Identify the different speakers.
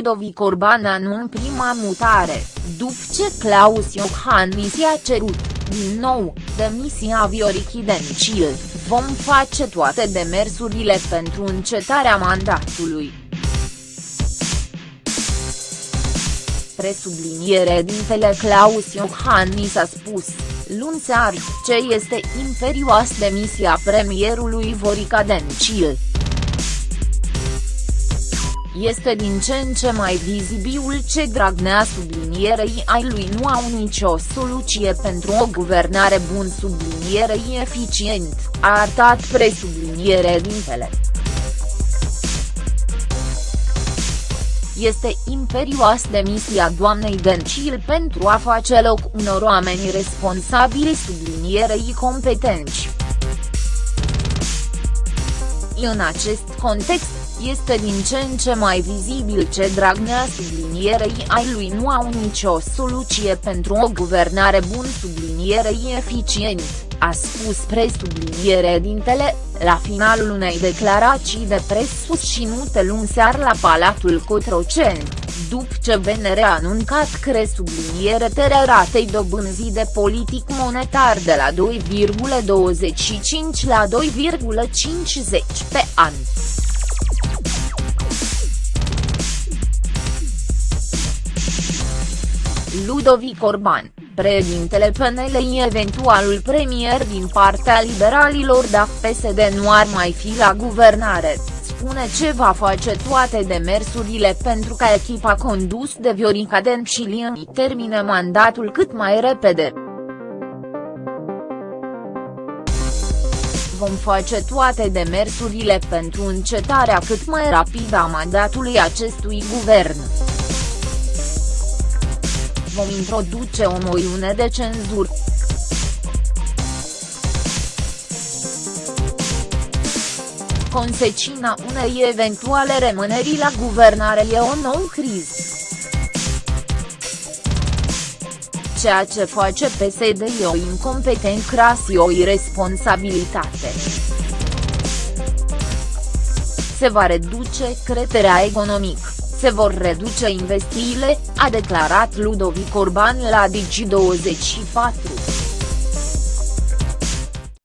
Speaker 1: Ludovic Orban anun prima mutare, după ce Claus Iohannis i-a cerut, din nou, demisia Viorichi Dencil, vom face toate demersurile pentru încetarea mandatului. Presubliniere dintele Claus Iohannis a spus, luni seară, ce este imperioas demisia premierului Vorica Dencil. Este din ce în ce mai vizibil ce Dragnea sublinierei ai lui nu au nicio soluție pentru o guvernare bun sublinierei eficient, a arătat presubliniere dintele. Este imperioas demisia doamnei Dencil pentru a face loc unor oameni responsabili sublinierei competenți. În acest context, este din ce în ce mai vizibil ce Dragnea sublinierei ai lui nu au nicio soluție pentru o guvernare bun sublinierei eficient, a spus presubliniere dintele, la finalul unei declarații de pres susținute luni seară la Palatul Cotroceni, după ce BNR a anuncat că subliniere tărea ratei dobânzii de politic monetar de la 2,25 la 2,50 pe an. Ludovic Orban, președintele PNL eventualul premier din partea liberalilor dacă PSD nu ar mai fi la guvernare, spune ce va face toate demersurile pentru ca echipa condus de Viorica Dencilieni termine mandatul cât mai repede. vom face toate demersurile pentru încetarea cât mai rapidă a mandatului acestui guvern vom introduce o moiune de cenzură. Consecința unei eventuale rămâneri la guvernare e o nouă criză. Ceea ce face PSD e o incompetent cras și o irresponsabilitate. Se va reduce creterea economică se vor reduce investițiile, a declarat Ludovic Orban la Digi24.